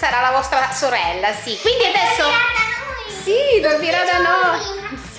sarà la vostra sorella, sì. Quindi adesso... Dormirà da noi. Sì, dormirà da noi.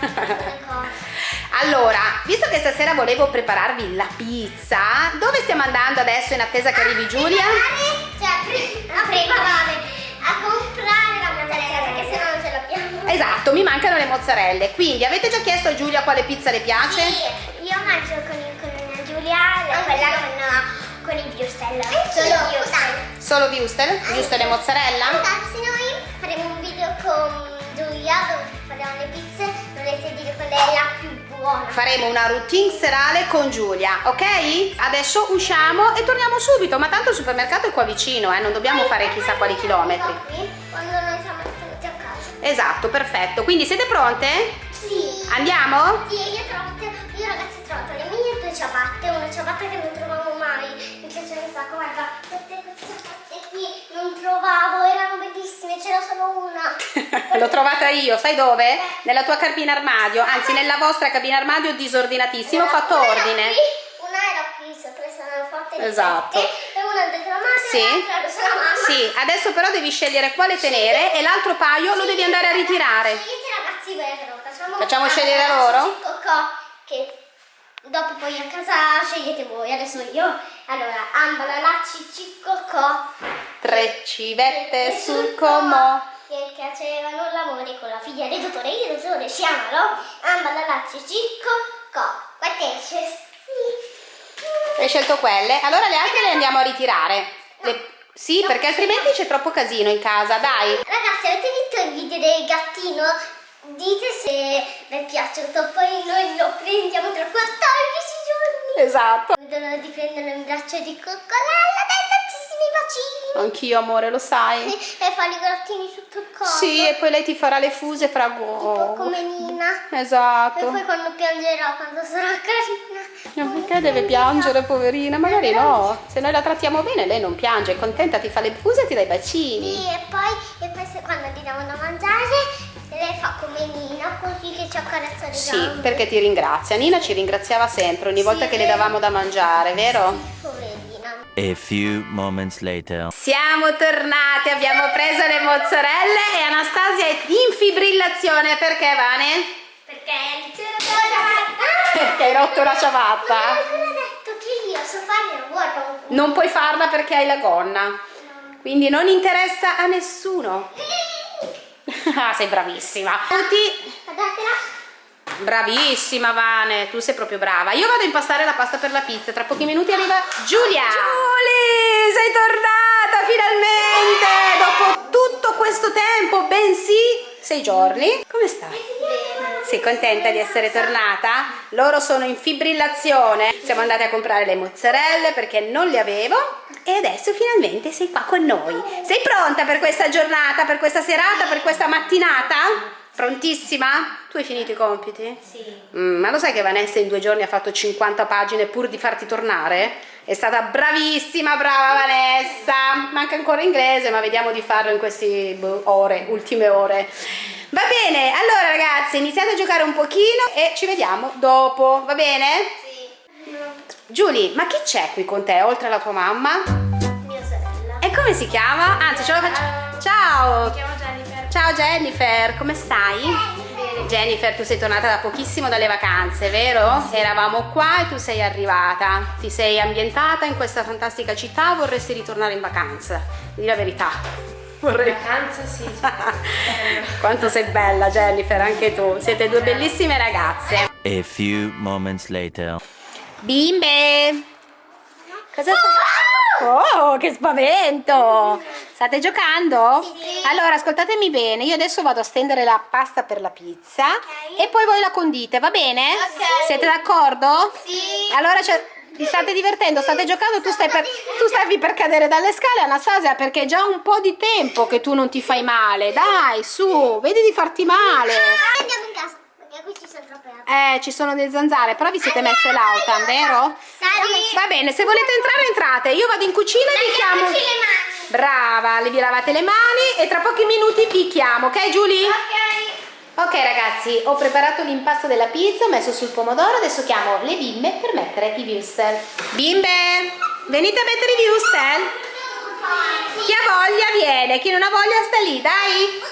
Allora, visto che stasera volevo prepararvi la pizza, dove stiamo andando adesso in attesa che arrivi Giulia? Cioè, a preparare, a comprare la mozzarella perché se no non ce l'abbiamo. Esatto, mi mancano le mozzarelle. Quindi avete già chiesto a Giulia quale pizza le piace? Sì, io mangio con, con Giulia la- quella con, con i würstel. Solo würstel. Solo Wuster? Giusto le mozzarella? Ragazzi, noi faremo un video con Giulia dove faremo le pizze. Dovete dire qual è la più buona. Faremo una routine serale con Giulia, ok? Adesso usciamo e torniamo subito, ma tanto il supermercato è qua vicino, eh? non dobbiamo fare chissà quali chilometri. Qui, Quando noi siamo venuti a casa. Esatto, perfetto. Quindi siete pronte? Sì. Andiamo? Sì, io, ho trovato, io ragazzi ho trovato le mie due ciabatte, L'ho trovata io, sai dove? Nella tua cabina armadio, anzi nella vostra cabina armadio disordinatissima, ho fatto Una era ordine. qui, Una era qui sopra, sono forte di Esatto. sette, e una dentro la madre Sì. e mamma. Sì, adesso però devi scegliere quale tenere e l'altro paio lo devi andare a ritirare. Scegliete ragazzi vero, facciamo, Facciamo scegliere loro? cocò, che dopo poi a casa scegliete voi, adesso io. Allora, ambala la cicicocò. Tre civette sul comò. Che facevano l'amore con la figlia del dottore, il dottore si amalò, ambala la cicicocò. Quante esce? Sì. Hai scelto quelle? Allora le altre le andiamo a ritirare. Le- Sì, perché altrimenti c'è troppo casino in casa, dai. Ragazzi, avete visto il video del gattino? Dite se vi è piaciuto, poi noi lo prendiamo tra 14 giorni. Esatto. Vedono di prenderlo in braccio di coccolella, tantissimi bacini. Anch'io, amore, lo sai. E fa i grattini sotto il collo. Sì, e poi lei ti farà le fuse fra Tipo go. come Nina. E Esatto. poi quando piangerà, quando sarà carina. Ma perché deve piangere, poverina? Magari no. Se noi la trattiamo bene, lei non piange, è contenta, ti fa le fuse e ti dai bacini. Sì, e poi, e poi se, quando gli diamo da mangiare, lei fa come Nina, così che ci accarezza le Sì, perché ti ringrazia. Nina ci ringraziava sempre ogni volta Sì, che le vero. davamo da mangiare, vero? Poverina. A few moments later. Siamo tornate, abbiamo preso le mozzarelle e Anastasia è in fibrillazione. Perché, Vane? Perché la Perché hai rotto la ciabatta? Ma ancora detto che io so fare il lavoro. Non puoi farla perché hai la gonna. Quindi non interessa a nessuno. Ah, sei bravissima. Tutti. Bravissima Vane, tu sei proprio brava. Io vado a impastare la pasta per la pizza, tra pochi minuti arriva Giulia. Giulia, sei tornata finalmente dopo tutto questo tempo, bensì sei giorni. Come stai? Sei contenta di essere tornata? Loro sono in fibrillazione. Siamo andate a comprare le mozzarelle perché non le avevo e adesso finalmente sei qua con noi. Sei pronta per questa giornata, per questa serata, per questa mattinata? Prontissima? Tu hai finito i compiti? Sì. Mm, ma lo sai che Vanessa in due giorni ha fatto 50 pagine pur di farti tornare? È stata bravissima, brava Vanessa! Manca ancora inglese, ma vediamo di farlo in queste boh, ore, ultime ore. Va bene, allora ragazzi, iniziate a giocare un pochino e ci vediamo dopo, va bene? Sì. Giulia, ma chi c'è qui con te, oltre alla tua mamma? Mia sorella. E come si chiama? Anzi, ce lo faccio... Ciao! Mi chiamo. Ciao Jennifer, come stai? Bene. Jennifer, tu sei tornata da pochissimo dalle vacanze, vero? Eravamo qua e tu sei arrivata. Ti sei ambientata in questa fantastica città, vorresti ritornare in vacanza? Di la verità. Vorrei. Vacanza sì. sì. Quanto sei bella Jennifer, anche tu. Siete due bellissime ragazze. A few moments later. Bimbe! Cosa stai? Oh, che spavento! State giocando? Sì. Allora, ascoltatemi bene, io adesso vado a stendere la pasta per la pizza Ok. e poi voi la condite, va bene? Ok. Siete d'accordo? Sì. Allora, c'è- vi state divertendo, state giocando, tu, stai per, tu stavi per cadere dalle scale, Anastasia, perché è già un po' di tempo che tu non ti fai male. Dai, su, vedi di farti male. Ah, Andiamo in casa, perché qui ci sono troppe altre. Eh, ci sono delle zanzare, però vi siete messe l'autan, vero? Sali. Va bene, se volete entrare entrate, io vado in cucina e vi chiamo. Le mani. Brava, le vi lavate le mani e tra pochi minuti vi chiamo, ok Giulia? Ok. Ok ragazzi, ho preparato l'impasto della pizza, ho messo sul pomodoro, adesso chiamo le bimbe per mettere i wurstel. Bimbe, venite a mettere i wurstel? Chi ha voglia viene, chi non ha voglia sta lì, dai.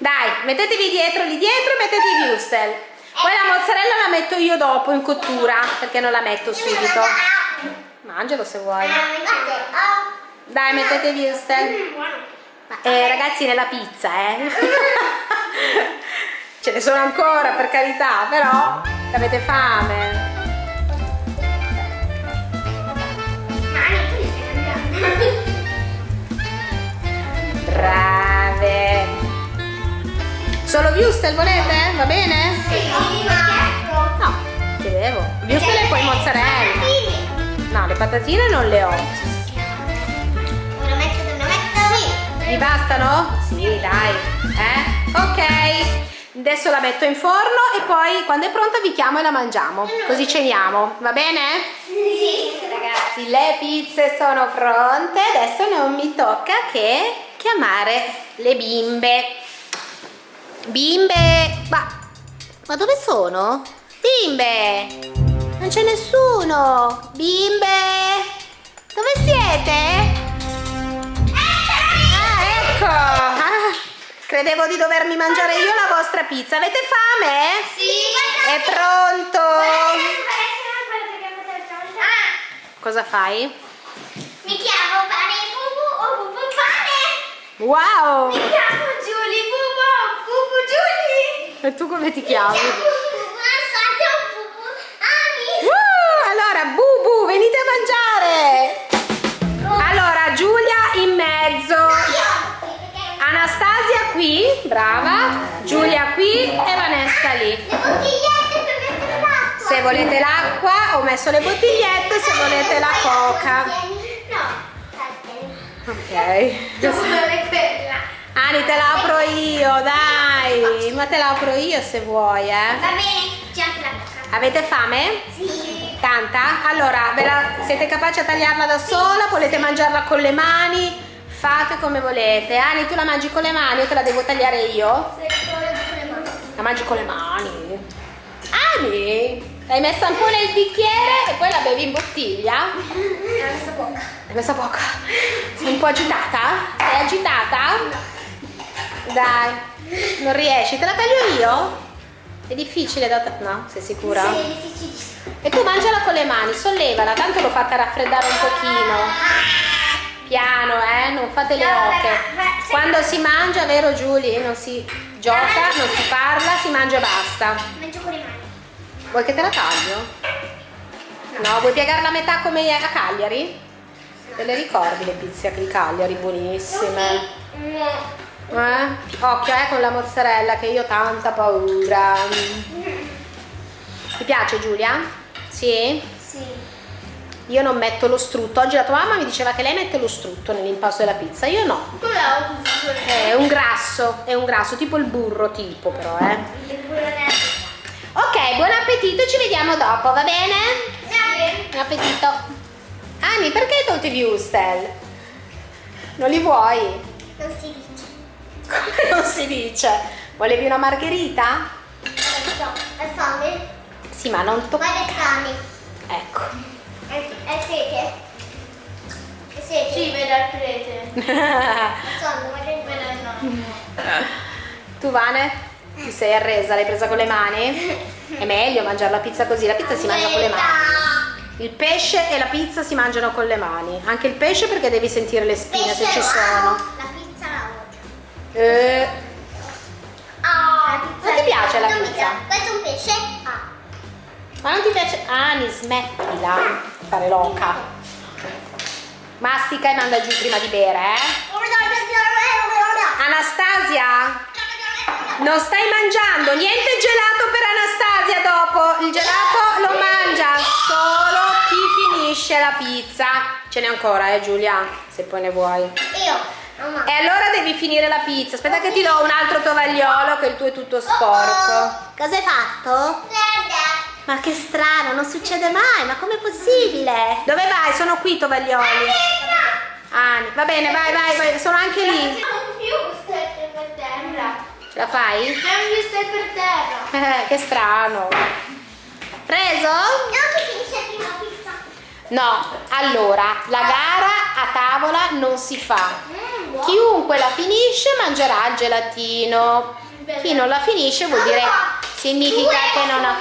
Dai, mettetevi dietro lì dietro e mettete i wurstel. Poi la mozzarella la metto io dopo in cottura, perché non la metto subito. Mangialo se vuoi. Dai, mettete i wurstel. Eh, ragazzi, nella pizza, eh. Ce ne sono ancora, per carità, però avete fame. Solo wurstel volete? Va bene? No, chiedevo. Wurstel e poi mozzarella. No, le patatine non le ho. Una metto, una metto. Vi bastano? Sì, dai. Eh? Ok. Adesso la metto in forno e poi quando è pronta vi chiamo e la mangiamo. Così ceniamo, va bene? Sì. Ragazzi, le pizze sono pronte. Adesso non mi tocca che chiamare le bimbe. Bimbe! Ma, ma dove sono? Bimbe! Non c'è nessuno! Bimbe! Dove siete? Ah, ecco! Ah, credevo di dovermi mangiare io la vostra pizza. Avete fame? Sì. È pronto! Ah, Cosa fai? mi chiamo pane bubu o bubu pane. Wow! Mi chiamo Giulia bubu o bubu Giulia. E tu come ti Mi chiami? Uh, allora, Bubu, venite a mangiare! Allora, Giulia in mezzo, Anastasia qui, brava, Giulia qui e Vanessa lì. Le bottigliette per mettere l'acqua. Se volete l'acqua, ho messo le bottigliette, se volete la coca. No. Ok. Devo fare quella. Ani, te la apro io, dai! Ma te la apro io se vuoi, eh. Va bene, c'è anche la coca. Avete fame? Sì. Tanta? Allora, la- siete capaci a tagliarla da sola? Volete mangiarla con le mani? Fate come volete. Ani, tu la mangi con le mani o te la devo tagliare io? Mani. La mangi con le mani. Ani, l'hai messa un po' nel bicchiere e poi la bevi in bottiglia? Ho messo poca. L'hai messa poca. Sei un po' agitata? Sei agitata? Dai, non riesci. Te la taglio io? È difficile da... ta- No, sei sicura? Sì, è difficilissimo. E tu mangiala con le mani, sollevala, tanto l'ho fatta raffreddare un pochino. Piano, eh, non fate le oche. Quando si mangia, vero Giulia? Non si gioca, non si parla, si mangia e basta. Mangio con le mani. Vuoi che te la taglio? No, vuoi piegarla a metà come a Cagliari? Te le ricordi le pizze di Cagliari? Buonissime. No. Eh? Occhio eh, con la mozzarella che io ho tanta paura. Ti piace Giulia? Sì? Sì. Io non metto lo strutto. Oggi la tua mamma mi diceva che lei mette lo strutto nell'impasto della pizza. Io no. È un grasso, è un grasso, tipo il burro tipo però, eh. Ok, buon appetito, ci vediamo dopo, va bene? Sì. Buon appetito. Ani, perché hai tolto i wurstel? Non li vuoi? Non si dice. Come non si dice? Volevi una margherita? Adesso, è fame? Sì, ma non Ma toccare. è fame. Ecco. È, è sete? È sete? Sì, vedo il prete. Ma nonno. tu Vane? Ti sei arresa? L'hai presa con le mani? È meglio mangiare la pizza così, la pizza si mangia con le mani. Il pesce e la pizza si mangiano con le mani. Anche il pesce perché devi sentire le spine se ci sono. Eh, Ah, Non ti piace la non pizza? Questo è un pesce? Ah. ma non ti piace? Ani, smettila di fare loca. Mastica e manda giù prima di bere, eh? Anastasia, non stai mangiando niente gelato per Anastasia dopo. Il gelato lo mangia solo chi finisce la pizza. Ce n'è ancora, eh Giulia, se poi ne vuoi. Io. E allora devi finire la pizza. Aspetta che ti do un altro tovagliolo che il tuo è tutto sporco. Cosa hai fatto? Ma che strano, non succede mai, ma com'è possibile? Dove vai? Sono qui i tovaglioli. Ah, va bene, vai, vai, vai, sono anche lì. un più stette per terra. Ce la fai? Un più stette per terra. Eh, che strano. Preso? No, che finisce prima la pizza. No, allora, la gara a tavola non si fa. Chiunque la finisce mangerà il gelatino. Chi non la finisce vuol dire significa che non ha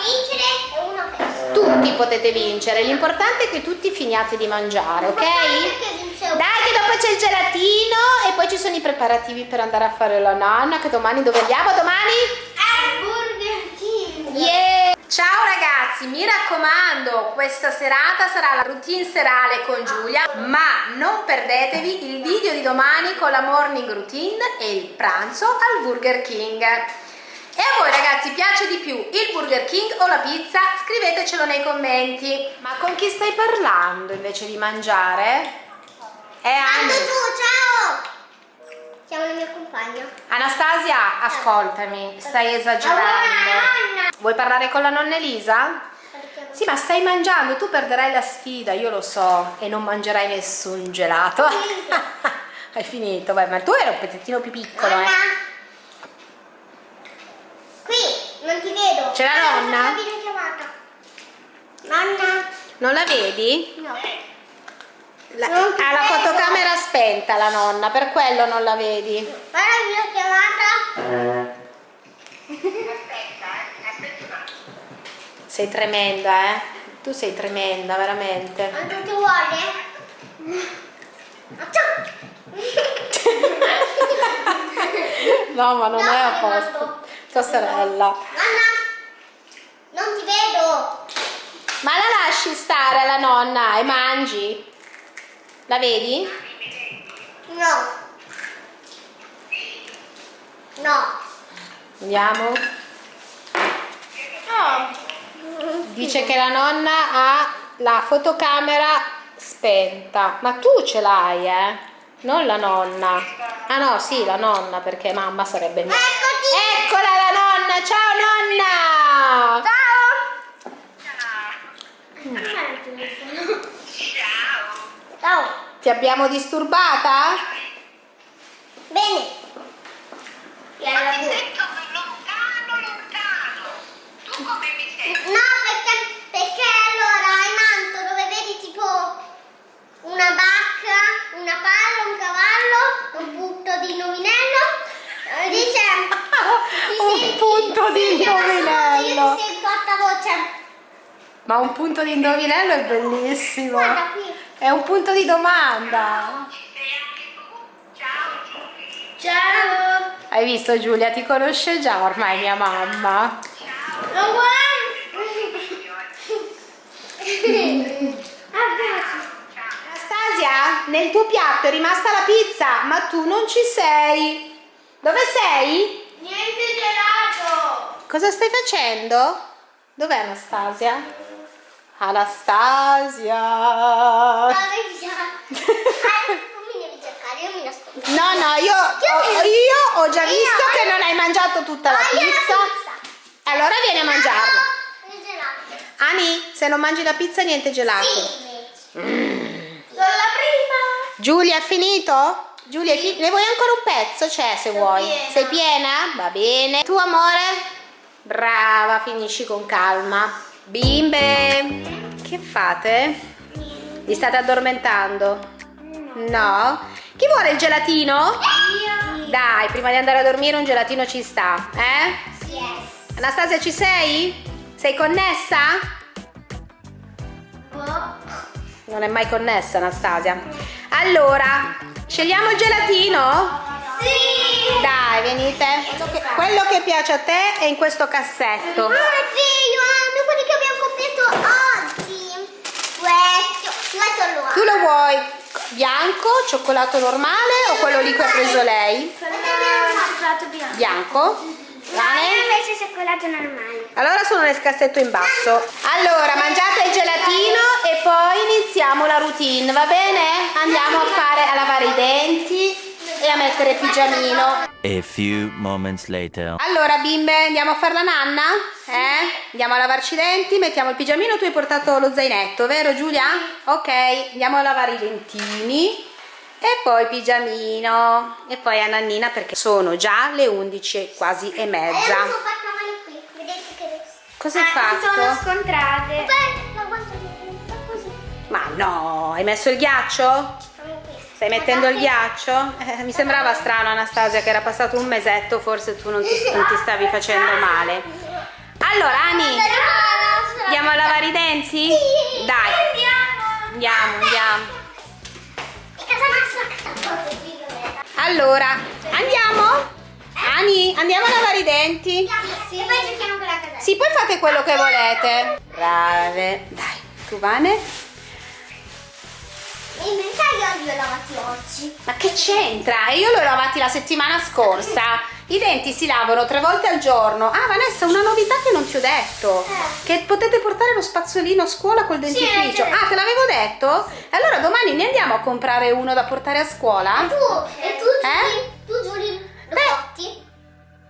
tutti potete vincere, l'importante è che tutti finiate di mangiare, ok? Dai che dopo c'è il gelatino e poi ci sono i preparativi per andare a fare la nanna, che domani dove andiamo? Domani? Al Burger King. Yeah! Ciao ragazzi, mi raccomando, questa serata sarà la routine serale con Giulia, ma non perdetevi il video di domani con la morning routine e il pranzo al Burger King. E a voi ragazzi piace di più il Burger King o la pizza? Scrivetecelo nei commenti. Ma con chi stai parlando invece di mangiare? È Ando Anni. tu, ciao. Chiamo il mio compagno. Anastasia, ascoltami, stai esagerando. Nonna. Vuoi parlare con la nonna Elisa? Sì, ma stai mangiando, tu perderai la sfida, io lo so, e non mangerai nessun gelato. finito. Hai finito, vai, ma tu eri un pezzettino più piccolo, Nonna. eh. Qui, non ti vedo. C'è la nonna? Non la vedi? No. La- ha la vedo. fotocamera spenta la nonna, per quello non la vedi. Guarda la videochiamata. Sei tremenda, eh? Tu sei tremenda, veramente. Quanto ti vuole? No, ma non No, è a posto. Tua sorella. Nonna. Non ti vedo. Ma la lasci stare la nonna e mangi? La vedi? No. No. Andiamo. No. Dice che la nonna ha la fotocamera spenta. Ma tu ce l'hai, eh? Non la nonna. Ah no, sì, la nonna, perché mamma sarebbe mia. Eccoti. Eccola la nonna! Ciao nonna! Ciao. Ti abbiamo disturbata? Bene. E alla fine. No, perché, perché allora hai manto dove vedi tipo una bacca, una palla, un cavallo, un punto di indovinello. eh, Dice Un senti- punto di indovinello. Io ti sento alta Ma un punto di indovinello è bellissimo. Guarda qui. È un punto di domanda. Ciao. Hai visto Giulia? Ti conosce già ormai mia mamma. Non Anastasia, nel tuo piatto è rimasta la pizza, ma tu non ci sei. Dove sei? Niente gelato. Cosa stai facendo? Dov'è Anastasia? Anastasia. No, no, io, ho, io ho già Io- visto che non hai mangiato tutta la pizza. Allora vieni a mangiarla. No. Ani, se non mangi la pizza niente gelato. Sì. Sono la prima. Giulia, è finito? Giulia, fi- ne vuoi ancora un pezzo? C'è se vuoi. piena. Sei piena? Va bene. Tu amore? Brava, finisci con calma. Bimbe, che fate? Vi state addormentando? No? Chi vuole il gelatino? Io. Dai, prima di andare a dormire un gelatino ci sta, eh? Yes. Anastasia ci sei? Sei connessa? Boh. Non è mai connessa Anastasia. Allora, scegliamo il gelatino? Sì. Dai, venite. Quello che, quello che piace a te è in questo cassetto. Ah, sì, io amo quelli che abbiamo comprato oggi. Questo. Questo lo vuoi bianco, cioccolato normale o quello lì che ha preso lei? cioccolato bianco. Bianco? Bene? invece cioccolato normale. Allora sono nel cassetto in basso. Allora, mangiate il gelatino e poi iniziamo la routine, va bene? Andiamo a fare a lavare i denti e a mettere il pigiamino. A few moments later. Allora bimbe, andiamo a fare la nanna? Eh? Andiamo a lavarci i denti, mettiamo il pigiamino, tu hai portato lo zainetto, vero Giulia? Ok, andiamo a lavare i dentini e poi pigiamino e poi a Nannina perché sono già le 11 quasi e E mezza. mi sono fatta male qui. Vedete che Cosa hai fatto? scontrate. Guarda così. Ma No, hai messo il ghiaccio? Stai mettendo il ghiaccio? Eh, mi sembrava strano Anastasia che era passato un mesetto, forse tu non ti, non ti stavi facendo male. Allora Ani, andiamo a lavare i denti? Sì. Dai, Andiamo. andiamo, Allora, andiamo? Ani, andiamo a lavare i denti? Sì. Poi giochiamo con la casa. Sì, poi fate quello che volete. Brave. Dai, tu Vane? Li ho lavati oggi. Ma che c'entra? E Io li ho lavati la settimana scorsa. I denti si lavano tre volte al giorno. Ah, Vanessa, una novità che non ti ho detto. Eh. Che potete portare lo spazzolino a scuola col dentifricio. detto. ah, te l'avevo detto? Allora domani ne andiamo a comprare uno da portare a scuola? Tu, e tu Eh? Tu Giuli, lo Beh. porti?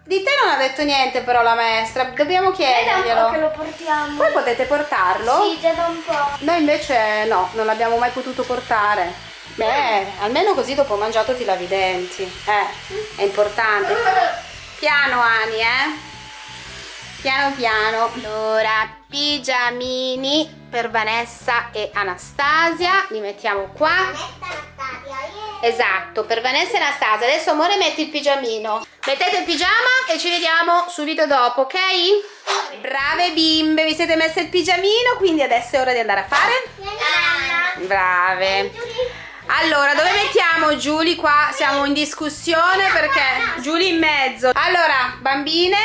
Di te non ha detto niente però la maestra. Dobbiamo chiederglielo. lo portiamo. Voi potete portarlo? Sì, già da un po'. Noi invece no, non l'abbiamo mai potuto portare. Beh, almeno così dopo mangiato ti lavi i denti. Eh, è importante. Piano Ani, eh? Piano piano. Allora, pigiamini per Vanessa e Anastasia. Li mettiamo qua. Vanessa Anastasia, yeah. Esatto, per Vanessa e Anastasia. Adesso amore metti il pigiamino. Mettete il pigiama e ci vediamo subito dopo, ok? Brave bimbe, vi siete messe il pigiamino, quindi adesso è ora di andare a fare. Brave. Allora, dove mettiamo Giulia? Qua siamo in discussione perché Giulia in mezzo. Allora, bambine,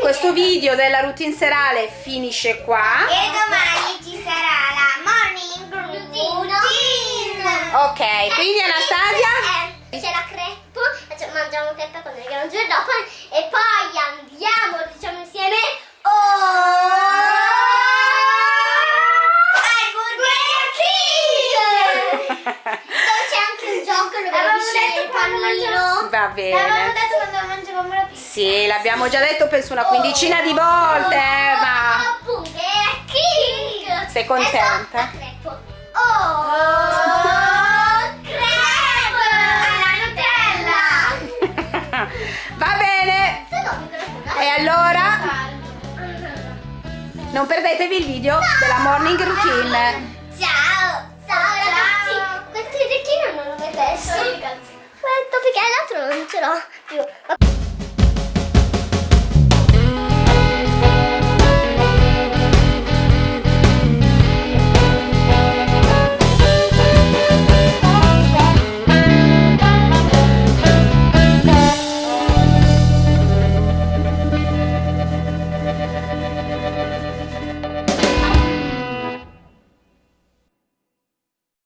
questo video della routine serale finisce qua. E domani ci sarà la morning routine. Ok, quindi Anastasia? Eh, c'è la crepe, mangiamo crepe arriviamo il giorno dopo e poi andiamo, diciamo insieme, oh, al Burger King! Dove c'è anche un gioco dove Avevamo devi scegliere detto il quando Va L'avevamo bene. detto quando mangiavamo la pizza. Sì, l'abbiamo già detto penso una quindicina di volte, eh, ma... Burger King! Sei contenta? E crepe. Oh, crepe alla Nutella! Va bene. E allora non perdetevi il video della morning routine. Ciao! Ciao ragazzi! Questo orecchino non lo vedessi. Perché l'altro non ce l'ho più.